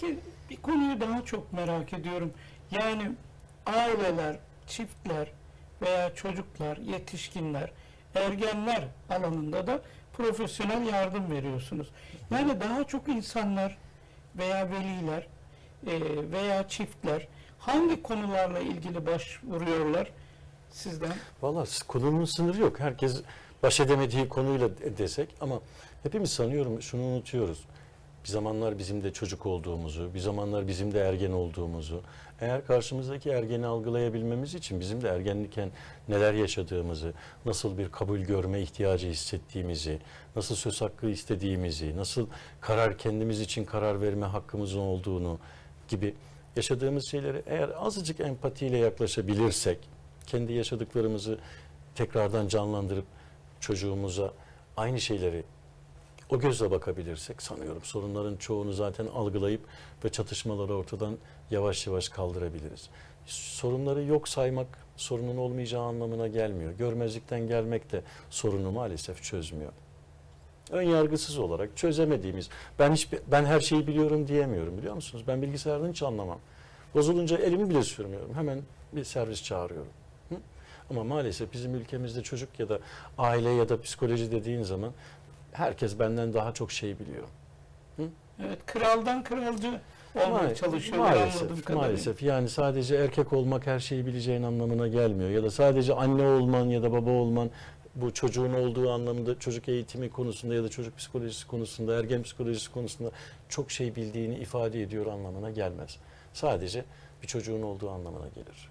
Peki bir konuyu daha çok merak ediyorum. Yani aileler, çiftler veya çocuklar, yetişkinler, ergenler alanında da profesyonel yardım veriyorsunuz. Yani daha çok insanlar veya veliler e, veya çiftler hangi konularla ilgili başvuruyorlar sizden? Valla konunun sınırı yok. Herkes baş edemediği konuyla de- desek ama hepimiz sanıyorum şunu unutuyoruz. Bir zamanlar bizim de çocuk olduğumuzu, bir zamanlar bizim de ergen olduğumuzu, eğer karşımızdaki ergeni algılayabilmemiz için bizim de ergenlikken neler yaşadığımızı, nasıl bir kabul görme ihtiyacı hissettiğimizi, nasıl söz hakkı istediğimizi, nasıl karar kendimiz için karar verme hakkımızın olduğunu gibi yaşadığımız şeyleri eğer azıcık empatiyle yaklaşabilirsek, kendi yaşadıklarımızı tekrardan canlandırıp çocuğumuza aynı şeyleri o gözle bakabilirsek sanıyorum sorunların çoğunu zaten algılayıp ve çatışmaları ortadan yavaş yavaş kaldırabiliriz. Sorunları yok saymak sorunun olmayacağı anlamına gelmiyor. Görmezlikten gelmek de sorunu maalesef çözmüyor. Ön yargısız olarak çözemediğimiz, ben hiç ben her şeyi biliyorum diyemiyorum biliyor musunuz? Ben bilgisayardan hiç anlamam. Bozulunca elimi bile sürmüyorum. Hemen bir servis çağırıyorum. Hı? Ama maalesef bizim ülkemizde çocuk ya da aile ya da psikoloji dediğin zaman herkes benden daha çok şey biliyor. Evet, kraldan kralcı olmaya çalışıyorlar anladığım maalesef, maalesef. Yani sadece erkek olmak her şeyi bileceğin anlamına gelmiyor. Ya da sadece anne olman ya da baba olman bu çocuğun olduğu anlamda çocuk eğitimi konusunda ya da çocuk psikolojisi konusunda, ergen psikolojisi konusunda çok şey bildiğini ifade ediyor anlamına gelmez. Sadece bir çocuğun olduğu anlamına gelir.